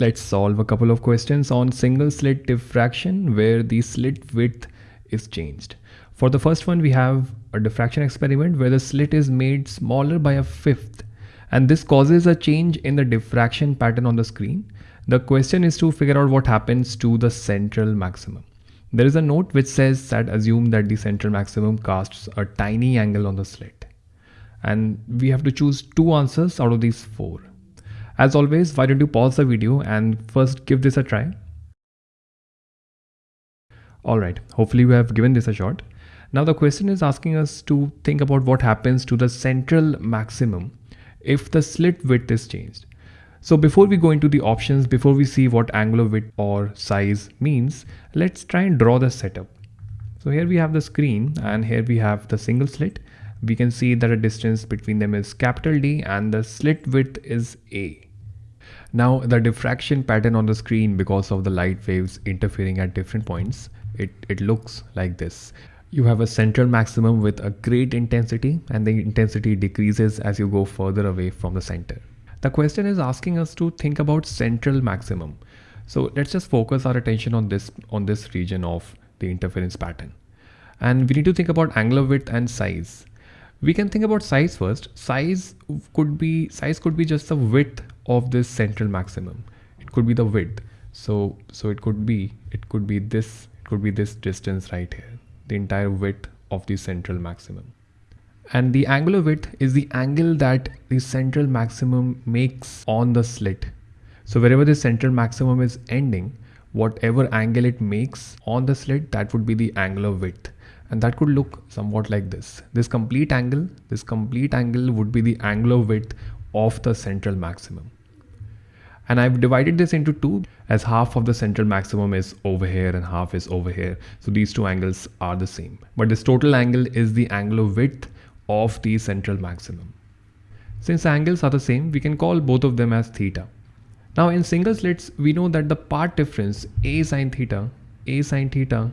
Let's solve a couple of questions on single slit diffraction where the slit width is changed. For the first one, we have a diffraction experiment where the slit is made smaller by a fifth and this causes a change in the diffraction pattern on the screen. The question is to figure out what happens to the central maximum. There is a note which says that assume that the central maximum casts a tiny angle on the slit. And we have to choose two answers out of these four. As always, why don't you pause the video and first give this a try. Alright, hopefully we have given this a shot. Now the question is asking us to think about what happens to the central maximum if the slit width is changed. So before we go into the options, before we see what angular width or size means, let's try and draw the setup. So here we have the screen and here we have the single slit. We can see that the distance between them is capital D and the slit width is A. Now the diffraction pattern on the screen because of the light waves interfering at different points, it, it looks like this. You have a central maximum with a great intensity and the intensity decreases as you go further away from the center. The question is asking us to think about central maximum. So let's just focus our attention on this on this region of the interference pattern. And we need to think about angular width and size. We can think about size first. Size could be size could be just the width of this central maximum. It could be the width. So so it could be it could be this it could be this distance right here the entire width of the central maximum. And the angular width is the angle that the central maximum makes on the slit. So wherever the central maximum is ending whatever angle it makes on the slit that would be the angular width. And that could look somewhat like this. This complete angle this complete angle would be the angular width of the central maximum and I've divided this into two as half of the central maximum is over here and half is over here. So these two angles are the same. But this total angle is the angular width of the central maximum. Since angles are the same, we can call both of them as theta. Now in single slits, we know that the part difference A sine theta, A sine theta,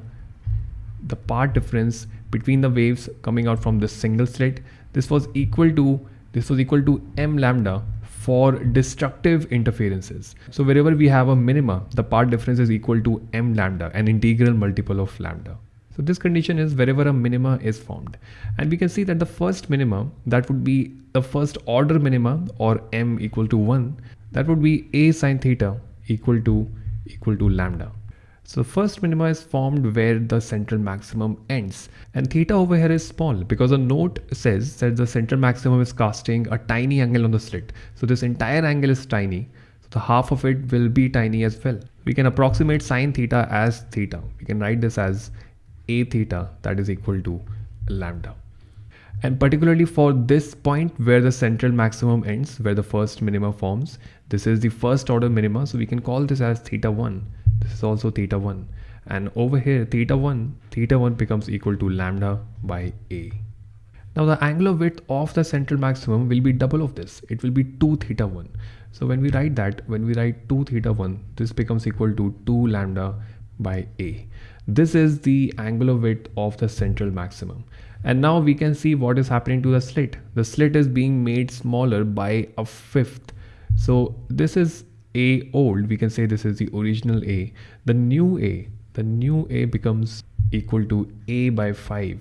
the part difference between the waves coming out from this single slit, this was equal to this was equal to m lambda for destructive interferences. So wherever we have a minima, the part difference is equal to m lambda, an integral multiple of lambda. So this condition is wherever a minima is formed. And we can see that the first minima, that would be the first order minima or m equal to 1, that would be a sine theta equal to equal to lambda. So first minima is formed where the central maximum ends and theta over here is small because a note says that the central maximum is casting a tiny angle on the slit. So this entire angle is tiny. So the half of it will be tiny as well. We can approximate sine theta as theta. We can write this as a theta that is equal to lambda. And particularly for this point where the central maximum ends, where the first minima forms, this is the first order minima. So we can call this as theta 1 this is also theta 1 and over here theta 1 theta 1 becomes equal to lambda by a. Now the angular width of the central maximum will be double of this. It will be 2 theta 1 so when we write that when we write 2 theta 1 this becomes equal to 2 lambda by a. This is the angular width of the central maximum and now we can see what is happening to the slit the slit is being made smaller by a fifth so this is a old, we can say this is the original A. The new A, the new A becomes equal to A by 5.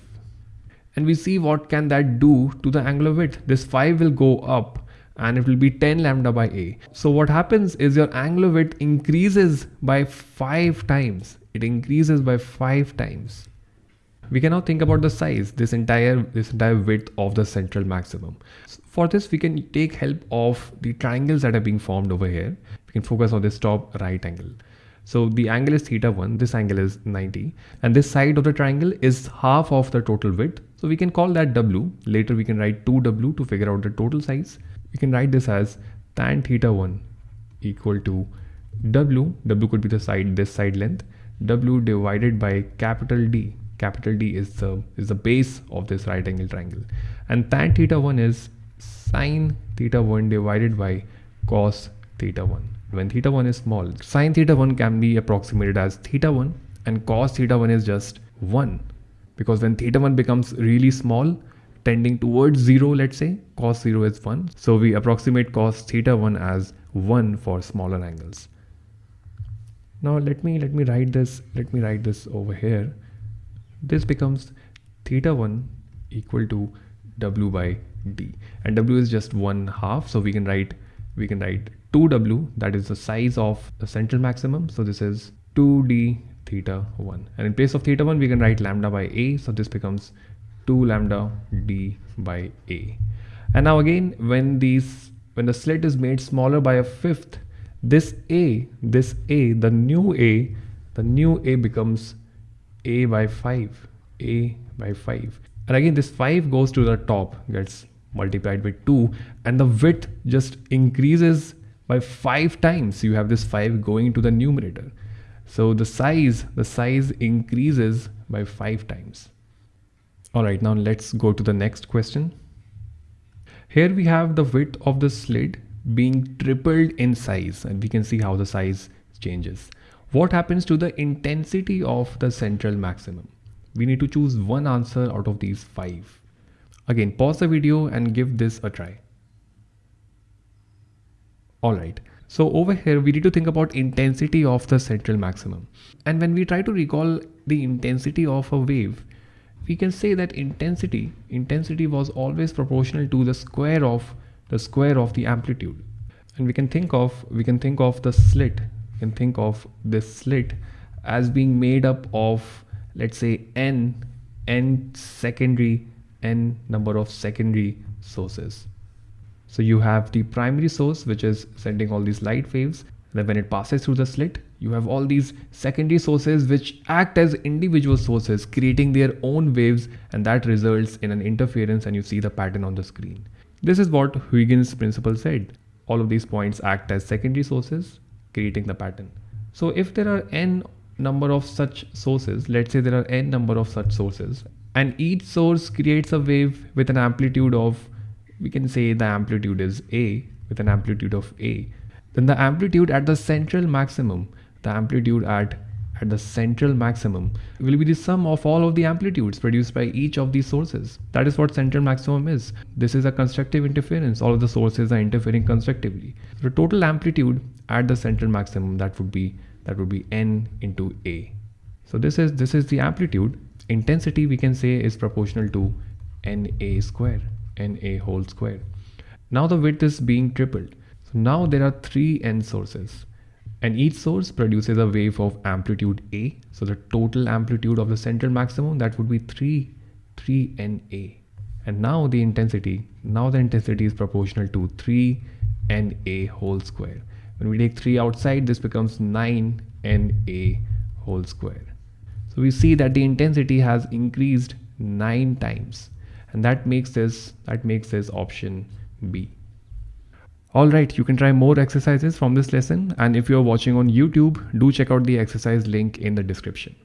And we see what can that do to the angular width. This 5 will go up and it will be 10 lambda by A. So what happens is your angular width increases by 5 times. It increases by 5 times. We can now think about the size, this entire, this entire width of the central maximum. For this, we can take help of the triangles that are being formed over here. We can focus on this top right angle. So the angle is theta 1, this angle is 90 and this side of the triangle is half of the total width. So we can call that W. Later we can write 2W to figure out the total size. We can write this as tan theta 1 equal to W. W could be the side, this side length. W divided by capital D capital D is the is the base of this right angle triangle. And tan theta 1 is sine theta 1 divided by cos theta 1 when theta 1 is small sine theta 1 can be approximated as theta 1 and cos theta 1 is just 1 because when theta 1 becomes really small tending towards 0 let's say cos 0 is 1 so we approximate cos theta 1 as 1 for smaller angles. Now let me let me write this let me write this over here this becomes theta 1 equal to w by d. And w is just one half so we can write we can write 2w that is the size of the central maximum. So this is 2d theta 1 and in place of theta 1 we can write lambda by a so this becomes 2 lambda d by a. And now again when these when the slit is made smaller by a fifth this a this a the new a the new a becomes a by 5 a by 5 and again this 5 goes to the top gets multiplied by 2 and the width just increases by 5 times. You have this 5 going to the numerator. So the size the size increases by 5 times. All right now let's go to the next question. Here we have the width of the slit being tripled in size and we can see how the size changes what happens to the intensity of the central maximum we need to choose one answer out of these five Again, pause the video and give this a try. Alright, so over here we need to think about intensity of the central maximum. And when we try to recall the intensity of a wave, we can say that intensity, intensity was always proportional to the square of the square of the amplitude. And we can think of, we can think of the slit, can think of this slit as being made up of, let's say n, n secondary n number of secondary sources. So you have the primary source which is sending all these light waves. Then when it passes through the slit, you have all these secondary sources which act as individual sources creating their own waves and that results in an interference and you see the pattern on the screen. This is what Huygens principle said. All of these points act as secondary sources creating the pattern. So if there are n number of such sources, let's say there are n number of such sources and each source creates a wave with an amplitude of we can say the amplitude is a with an amplitude of a then the amplitude at the central maximum the amplitude at at the central maximum will be the sum of all of the amplitudes produced by each of these sources. That is what central maximum is. This is a constructive interference. All of the sources are interfering constructively. The total amplitude at the central maximum that would be that would be n into a. So this is this is the amplitude intensity we can say is proportional to Na square, Na whole square. Now the width is being tripled. So now there are three N sources and each source produces a wave of amplitude A. So the total amplitude of the central maximum that would be 3, 3 Na. And now the intensity, now the intensity is proportional to 3 Na whole square. When we take 3 outside, this becomes 9 Na whole square. So we see that the intensity has increased nine times and that makes this that makes this option B. Alright, you can try more exercises from this lesson and if you're watching on YouTube, do check out the exercise link in the description.